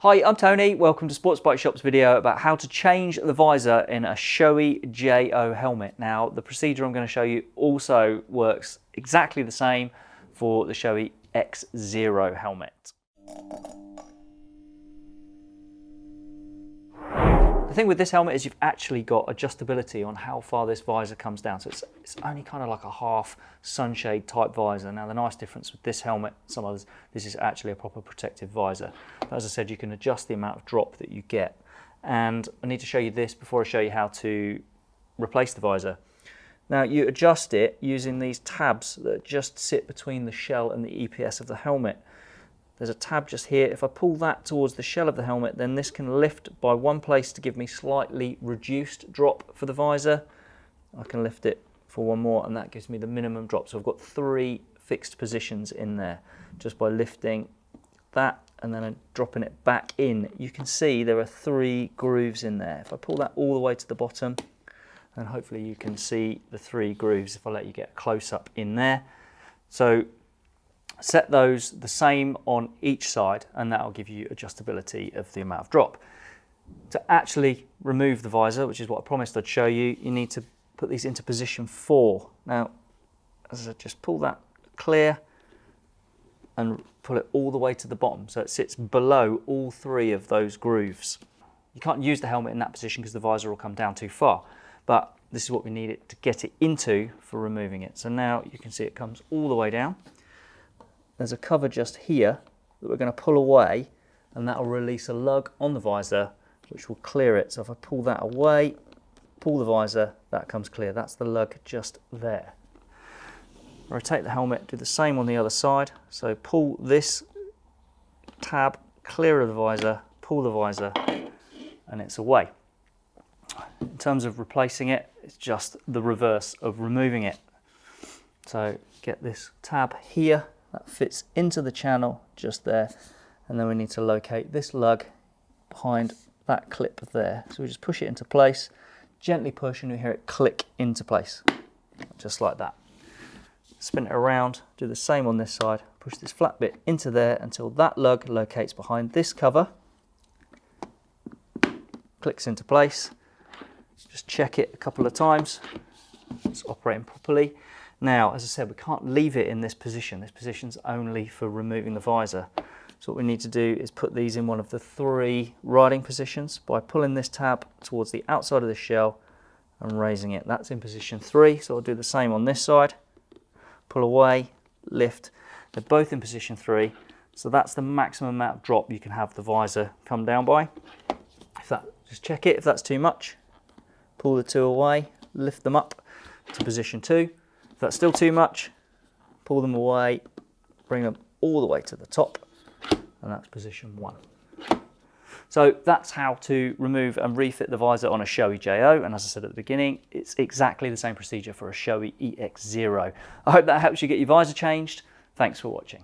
Hi, I'm Tony. Welcome to Sports Bike Shop's video about how to change the visor in a Shoei JO helmet. Now, the procedure I'm going to show you also works exactly the same for the Shoei EX0 helmet. Thing with this helmet is you've actually got adjustability on how far this visor comes down. So it's, it's only kind of like a half sunshade type visor. Now the nice difference with this helmet, some others, this is actually a proper protective visor. But as I said, you can adjust the amount of drop that you get. And I need to show you this before I show you how to replace the visor. Now you adjust it using these tabs that just sit between the shell and the EPS of the helmet. There's a tab just here. If I pull that towards the shell of the helmet, then this can lift by one place to give me slightly reduced drop for the visor. I can lift it for one more and that gives me the minimum drop. So I've got three fixed positions in there just by lifting that and then dropping it back in. You can see there are three grooves in there. If I pull that all the way to the bottom, and hopefully you can see the three grooves if I let you get a close up in there. So Set those the same on each side and that'll give you adjustability of the amount of drop. To actually remove the visor, which is what I promised I'd show you, you need to put these into position four. Now, as I just pull that clear and pull it all the way to the bottom so it sits below all three of those grooves. You can't use the helmet in that position because the visor will come down too far, but this is what we need it to get it into for removing it. So now you can see it comes all the way down there's a cover just here that we're going to pull away and that will release a lug on the visor which will clear it. So if I pull that away, pull the visor, that comes clear. That's the lug just there. Rotate the helmet, do the same on the other side. So pull this tab clear of the visor, pull the visor, and it's away. In terms of replacing it, it's just the reverse of removing it. So get this tab here that fits into the channel just there. And then we need to locate this lug behind that clip there. So we just push it into place gently push and we hear it click into place just like that. Spin it around do the same on this side push this flat bit into there until that lug locates behind this cover clicks into place. Just check it a couple of times. It's operating properly now, as I said, we can't leave it in this position. This position's only for removing the visor. So what we need to do is put these in one of the three riding positions by pulling this tab towards the outside of the shell and raising it. That's in position three, so I'll do the same on this side. Pull away, lift. They're both in position three, so that's the maximum amount of drop you can have the visor come down by. If that, just check it, if that's too much, pull the two away, lift them up to position two. If that's still too much, pull them away, bring them all the way to the top, and that's position one. So that's how to remove and refit the visor on a Shoei JO. And as I said at the beginning, it's exactly the same procedure for a Shoei EX0. I hope that helps you get your visor changed. Thanks for watching.